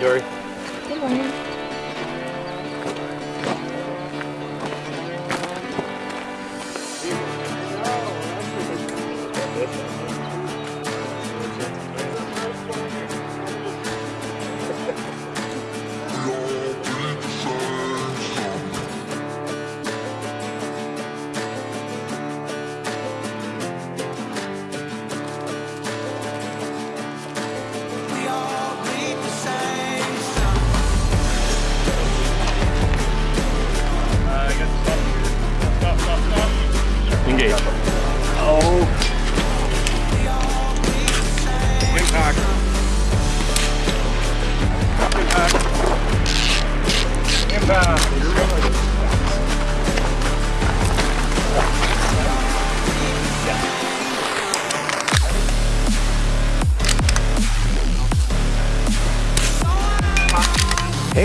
Dory. Good morning. Gracias.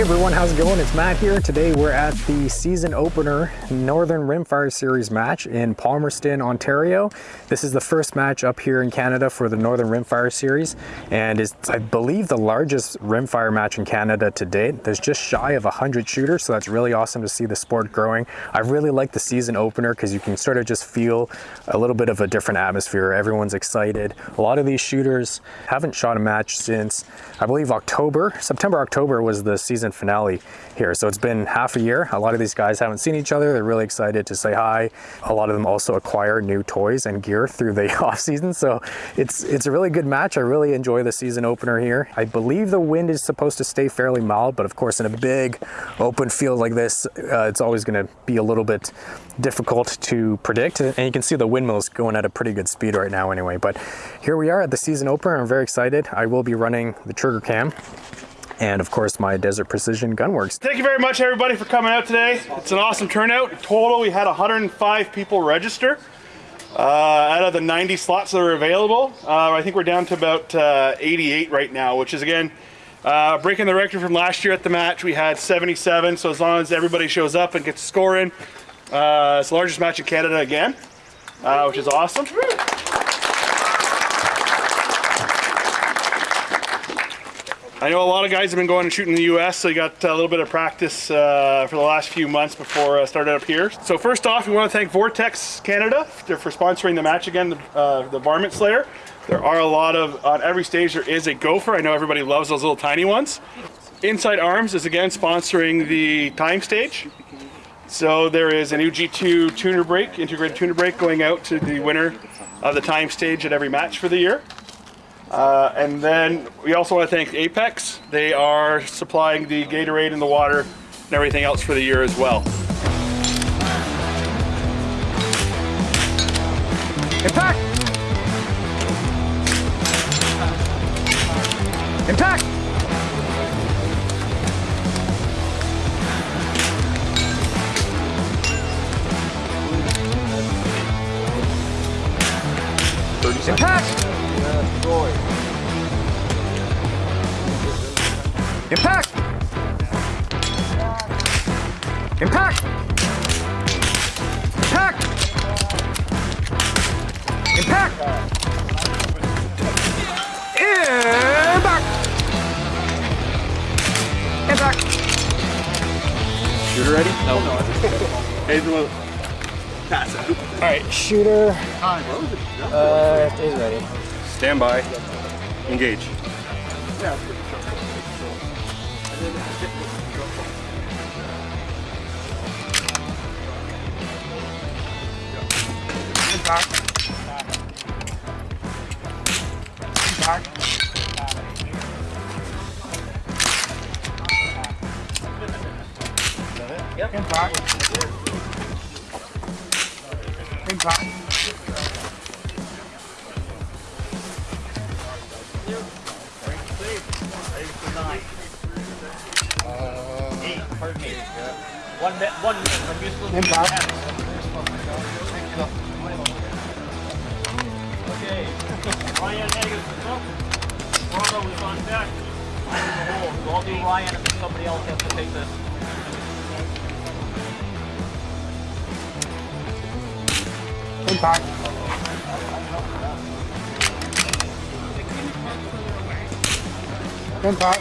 Hey everyone, how's it going? It's Matt here. Today we're at the season opener Northern Rimfire Series match in Palmerston, Ontario. This is the first match up here in Canada for the Northern Rimfire Series and it's, I believe, the largest rimfire match in Canada to date. There's just shy of 100 shooters, so that's really awesome to see the sport growing. I really like the season opener because you can sort of just feel a little bit of a different atmosphere. Everyone's excited. A lot of these shooters haven't shot a match since, I believe, October. September, October was the season finale here. So it's been half a year. A lot of these guys haven't seen each other. They're really excited to say hi. A lot of them also acquire new toys and gear through the off season. So it's it's a really good match. I really enjoy the season opener here. I believe the wind is supposed to stay fairly mild, but of course in a big open field like this, uh, it's always going to be a little bit difficult to predict. And you can see the windmills going at a pretty good speed right now anyway. But here we are at the season opener. I'm very excited. I will be running the trigger cam and of course my Desert Precision Gunworks. Thank you very much everybody for coming out today. It's an awesome turnout. Total, we had 105 people register uh, out of the 90 slots that are available. Uh, I think we're down to about uh, 88 right now, which is again, uh, breaking the record from last year at the match. We had 77, so as long as everybody shows up and gets a score in, uh, it's the largest match in Canada again, uh, which is awesome. I know a lot of guys have been going and shooting in the US, so you got a little bit of practice uh, for the last few months before I uh, started up here. So first off, we want to thank Vortex Canada for sponsoring the match again, the, uh, the Varmint Slayer. There are a lot of, on every stage there is a gopher. I know everybody loves those little tiny ones. Inside Arms is again sponsoring the time stage. So there is an UG2 tuner brake, integrated tuner brake going out to the winner of the time stage at every match for the year. Uh, and then we also want to thank Apex. They are supplying the Gatorade and the water and everything else for the year as well. Impact! Impact! Impact! Impact! Impact! Impact! Impact! Impact! Impact! Shooter ready? No. Hey, the- one. Pass it. All right, shooter. Uh, is ready. Stand by. Engage. Yeah, Back. Back. Impact. Impact. One minute, one minute. I'm used to Okay. Ryan Hagan, up. Toronto is on deck. So I'll do Ryan and somebody else has to take this. Impact. Impact.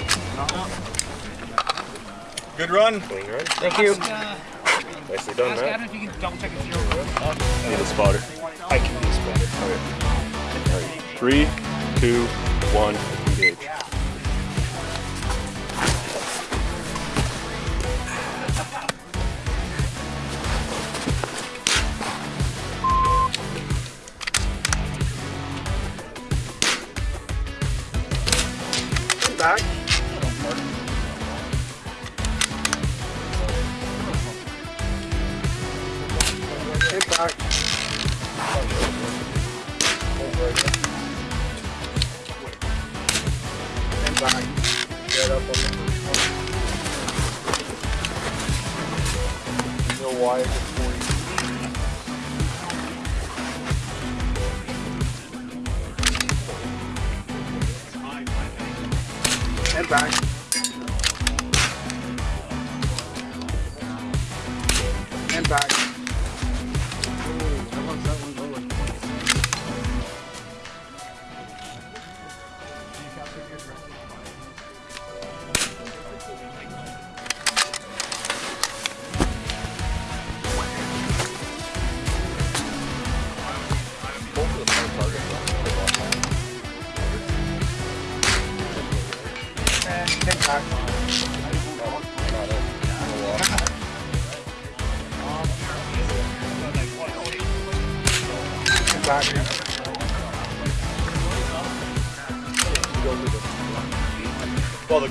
Good run. Thank you. Uh, Nicely done, Ask Adam if you can double check if you're Need a spotter. I can be a spotter. Okay. Three, two, one, engage. Back. Up on the first one. No wire for you. Impact. Impact.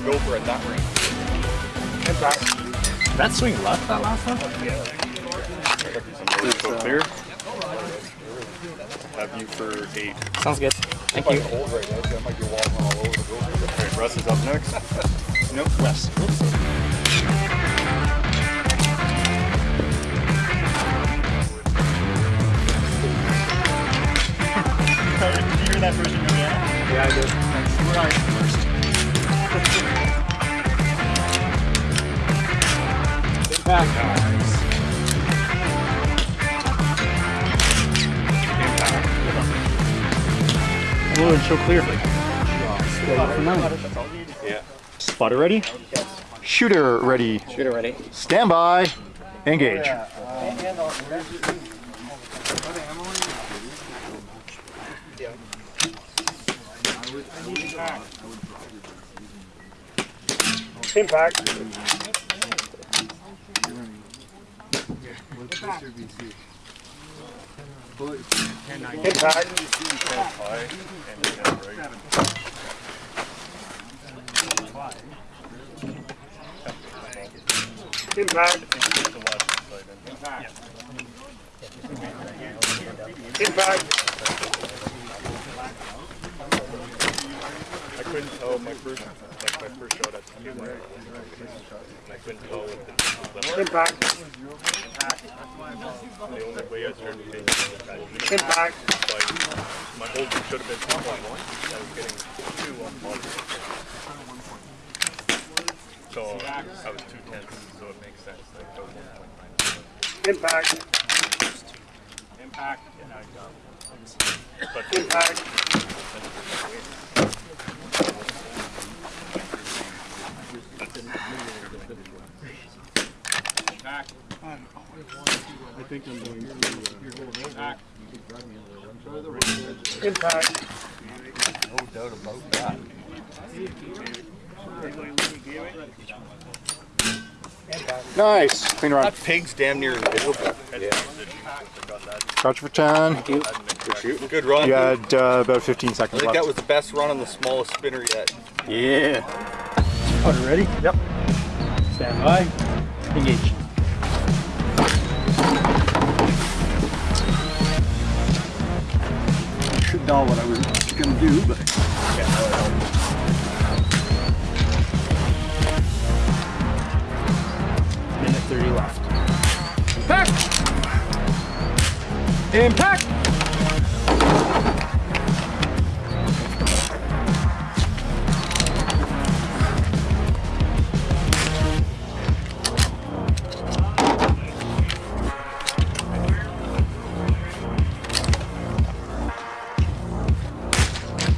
Gopher at that range. Impact. That swing left that last one? Is so clear? Have you for eight. Sounds good. Thank you. Hold right now, so I might be walking all over the gopher. Okay, Russ is up next. Nope. West. Did you hear that version again? Yeah, I did. We're on first. Blue and show clear. Yeah. Spotter ready? Shooter ready. Shooter ready. Stand by. Engage. Impact. Impact. Impact. Impact. I couldn't tell my first, first shot at the camera. I couldn't tell with the, Impact. the only way I started taking it Impact. like, my old should have been 2.1. I was getting two on bottom. So I was two tenths, so it makes sense. Like I was 1.9. Impact. Impact. But Impact. Impact. Nice. Clean run. that pig's damn near invisible. Yeah. Crouch for 10. Good shoot. Good run. You had uh, about 15 seconds I seconds think left. that was the best run on the smallest spinner yet. Yeah. Spotter ready? Yep. Stand by. Engage. tell what I was going to do, but yeah, Minute 30 left. Impact! Impact!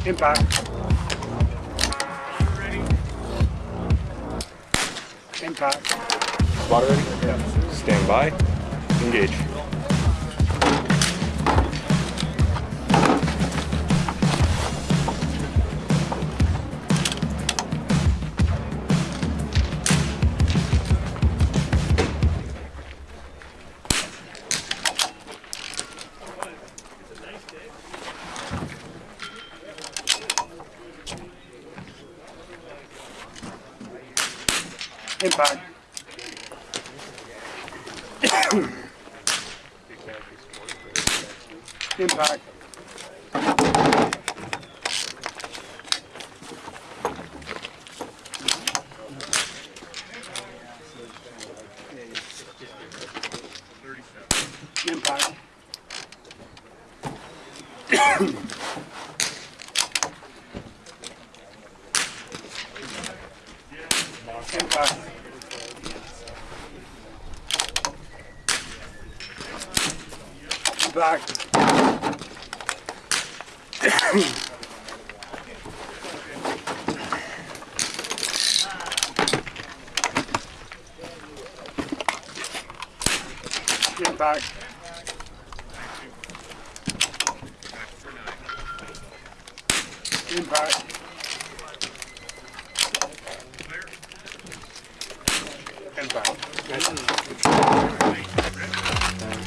Impact. Impact. Spot ready? Yeah. Stand by. Engage. Back. Impact. Impact. Impact.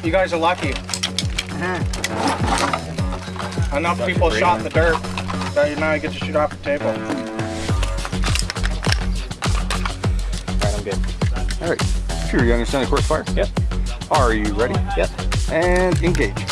You guys are lucky. Uh-huh. Enough people shot in the dirt that you now get to shoot off the table. Alright, I'm good. All right. Sure, you understand the course fire? Yep. Are you ready? Yep. And engage.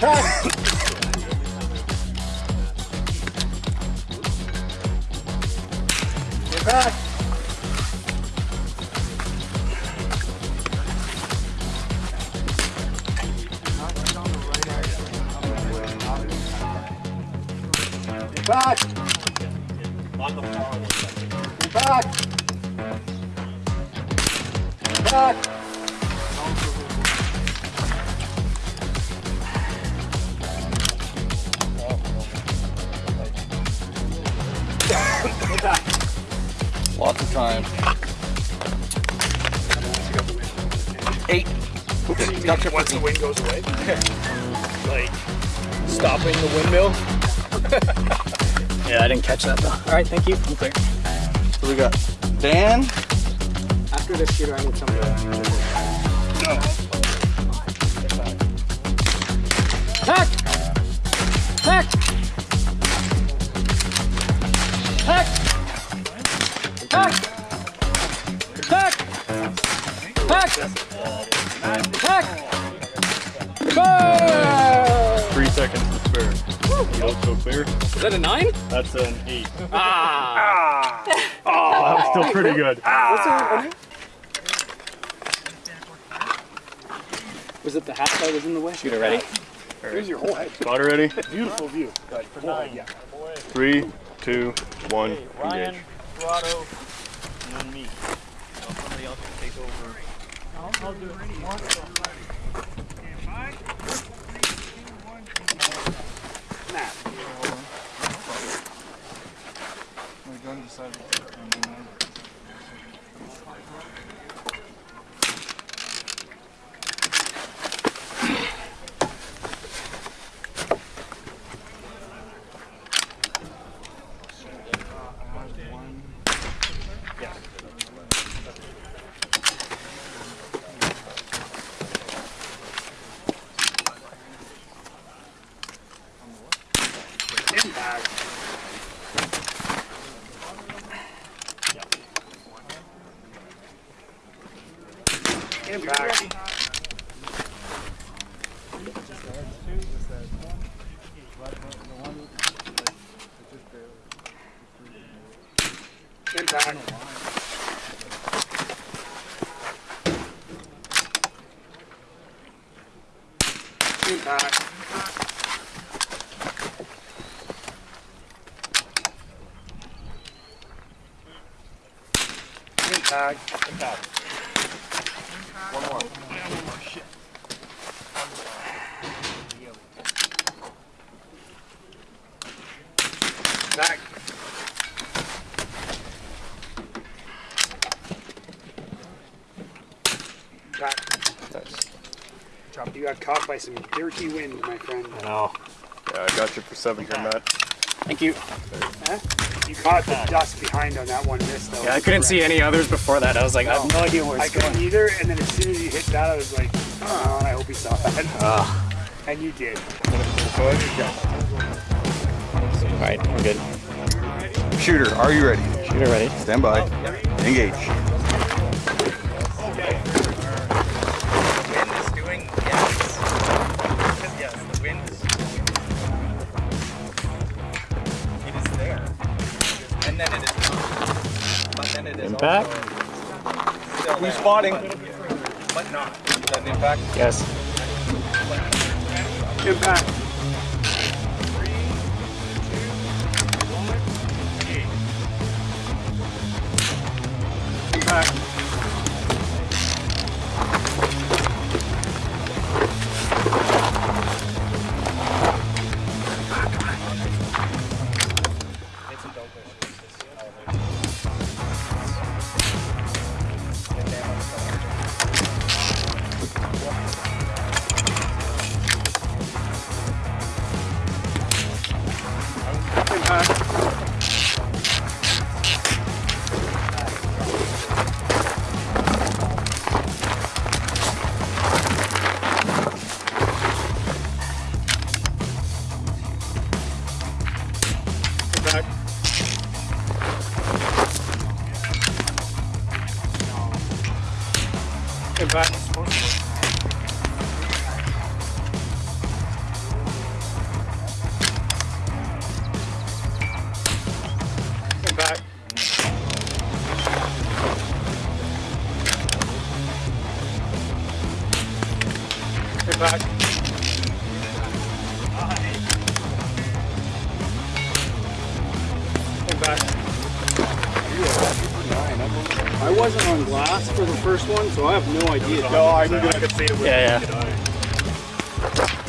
Attack! Attack! Back! Catch that though. Alright, thank you. I'm clear. So we got Dan. After this shooter, I need somebody. Hack! Hack! Hack! You look so clear. Is that a nine? That's an eight. Ah! Oh, that was still pretty good. Ah. Was it the hat that was in the way? Shoot it ready? here's your whole head. Spot ready? Beautiful view. But for nine, yeah. Three, two, one, Ryan, engage. Corrado, and then me. So somebody else can take over. I'll, I'll do it. Bên trái. Bên trái. Bên trái. Bên trái. One more. By some dirty wind, my friend. I know. Yeah, I got you for seven here, Matt. Thank you. Huh? You caught the dust behind on that one miss, though. Yeah, I couldn't see any others before that. I was like, I have no idea where I it's going. couldn't either, and then as soon as you hit that, I was like, oh, and I hope he saw that. And you did. All right, we're good. Shooter, are you ready? Shooter ready. Stand by. Oh, Engage. back? Who's spotting? But not. Is that an impact? Yes. Impact. Impact. It's. Impact. Impact. I wasn't on glass for the first one, so I have no idea. No, I knew I could see it. Yeah, yeah.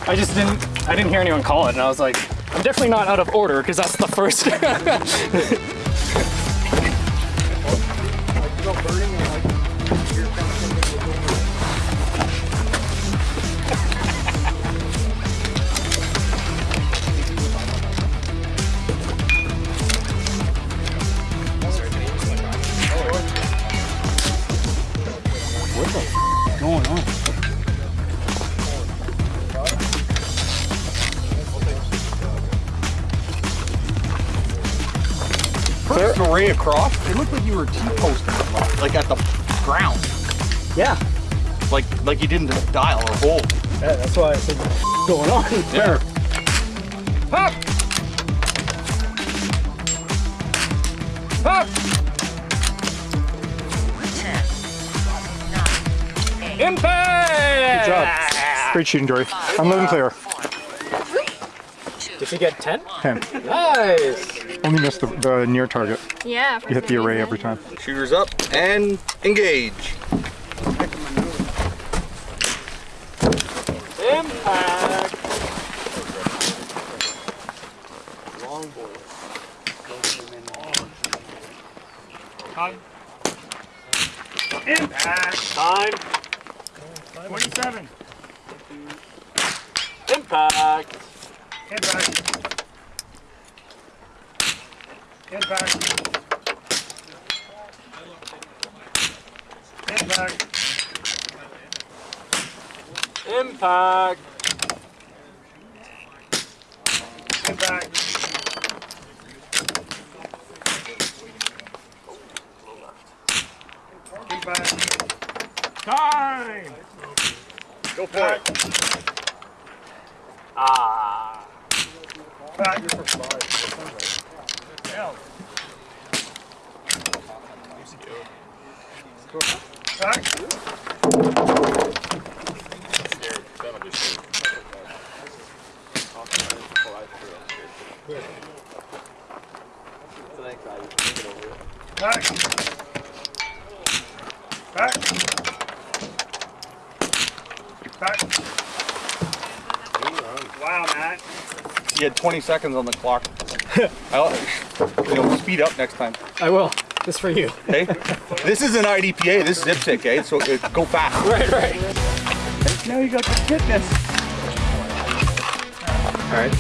I just didn't. I didn't hear anyone call it, and I was like, I'm definitely not out of order because that's the first. First array across, it looked like you were T-posting, like at the ground. yeah. Like like you didn't dial or hold. Yeah, that's why I said, what's going on there? Hop! Hop! Impact! Good job. Great shooting, Dory. I'm living clear. Did you get 10? 10. Nice. Only missed the, the near target. Yeah. You hit the array every time. Shooters up and engage. Impact. Longboard. Time. Impact. Time. 27. Impact. Head back. Head back. Head back. Impact. Head back. Impact. Time! Go for back. it. Back. Back. Back. Wow, Matt. You had 20 seconds on the clock. I'll, you know, speed up next time. I will, just for you. Okay? this is an IDPA. This is IPSC, okay? So uh, go fast. Right, right. Now you got the fitness. All right,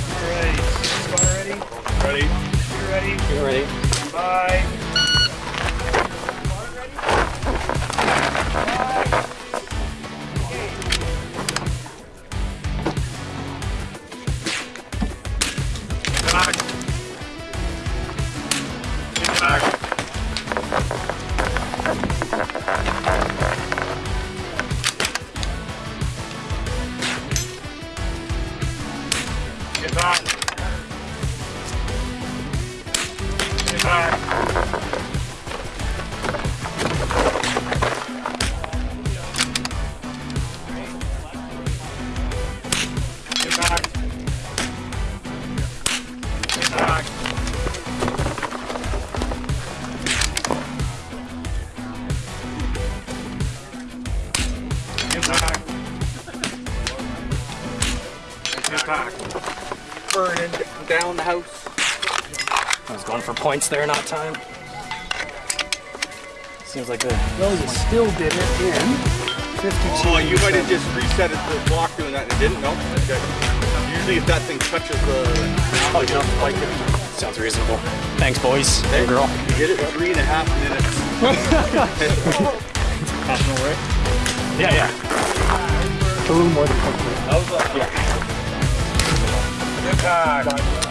Ready? Ready? Ready? you ready? Bye. Back. Back. Get back. Points there, not time. Seems like the well, you still did it in 52. Oh, you might have just reset it to the block doing that and it didn't? No? Okay. Usually if that thing touches the... Oh, you don't like it. Sounds reasonable. Thanks, boys. Hey, girl. You did it in three and a half minutes. Yeah, yeah. A little more than quickly. Get back.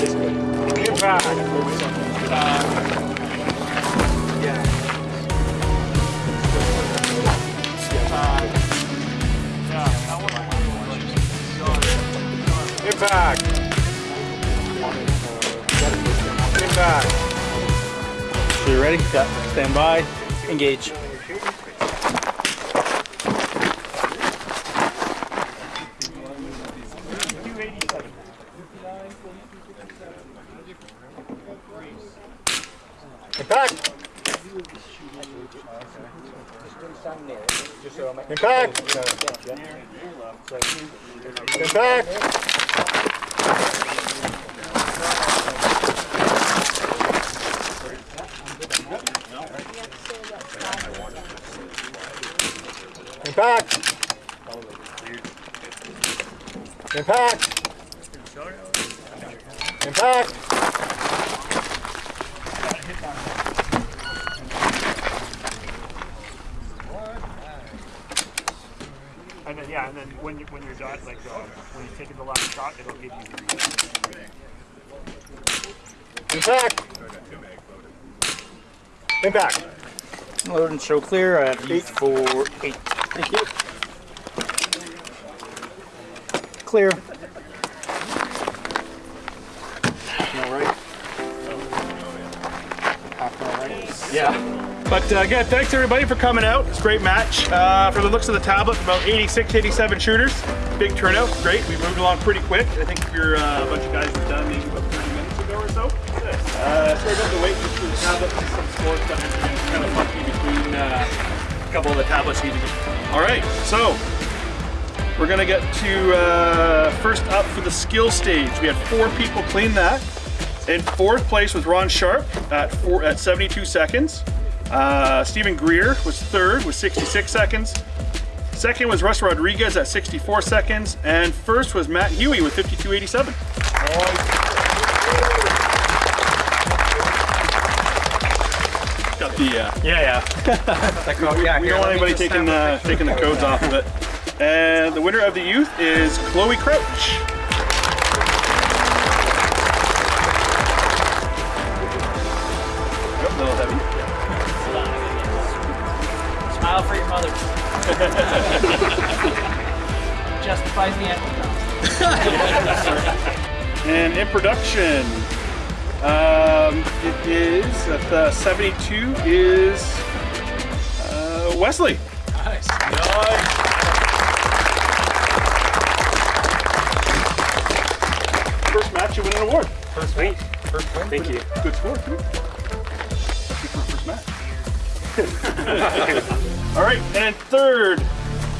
Impact. Impact. Impact. Impact. So you ready? Yeah. Stand by. Engage. Impact. Impact. Impact. Impact. Impact. And then yeah, and then when you when you're done, like uh, when you're taking the last shot, it'll give you. Impact. Impact. Load and show clear at eight four eight. Thank you. Clear. But uh, again, thanks everybody for coming out. It's a great match. Uh, from the looks of the tablet, about 86, 87 shooters. Big turnout, great. We moved along pretty quick. I think you're uh, a bunch of guys have done maybe about 30 minutes ago or so. Uh, sorry about the wait just for the tablet. Some that are kind of funky between uh, a couple of the tablets. Need. All right, so we're gonna get to uh, first up for the skill stage. We had four people clean that. In fourth place was Ron Sharp at four at 72 seconds. Uh, Stephen Greer was third with 66 seconds. Second was Russ Rodriguez at 64 seconds. And first was Matt Huey with 52.87. Got the, uh, Yeah, yeah. yeah, we don't want anybody taking, uh, taking the codes off of it. And the winner of the youth is Chloe Crouch. Justifies the end. And in production, um, it is at the 72 is uh, Wesley. First match, you win an award. First win. First win. Thank you. Good score, too. Good first match. All right, and in third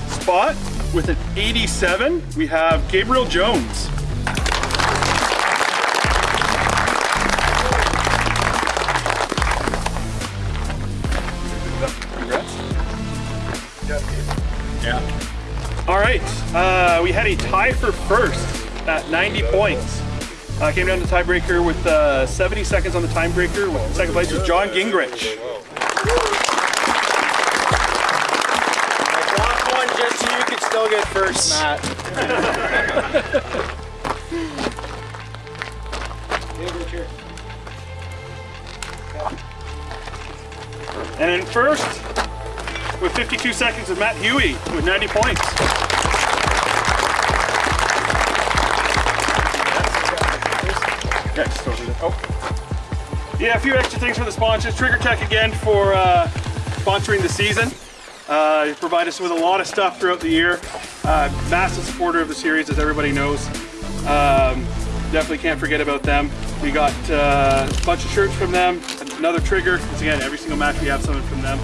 spot with an 87, we have Gabriel Jones. Congrats. Yeah. All right, uh, we had a tie for first at 90 points. Uh, came down to tiebreaker with uh, 70 seconds on the tiebreaker. With second place was John Gingrich. Still get first, Matt. And in first, with 52 seconds, is Matt Huey with 90 points. Yeah, just throw it in. Oh. Yeah, a few extra things for the sponsors. Trigger Tech again for uh, sponsoring the season. Uh, they provide us with a lot of stuff throughout the year. Uh, massive supporter of the series, as everybody knows. Um, definitely can't forget about them. We got uh, a bunch of shirts from them, another trigger. Because again, every single match we have something from them.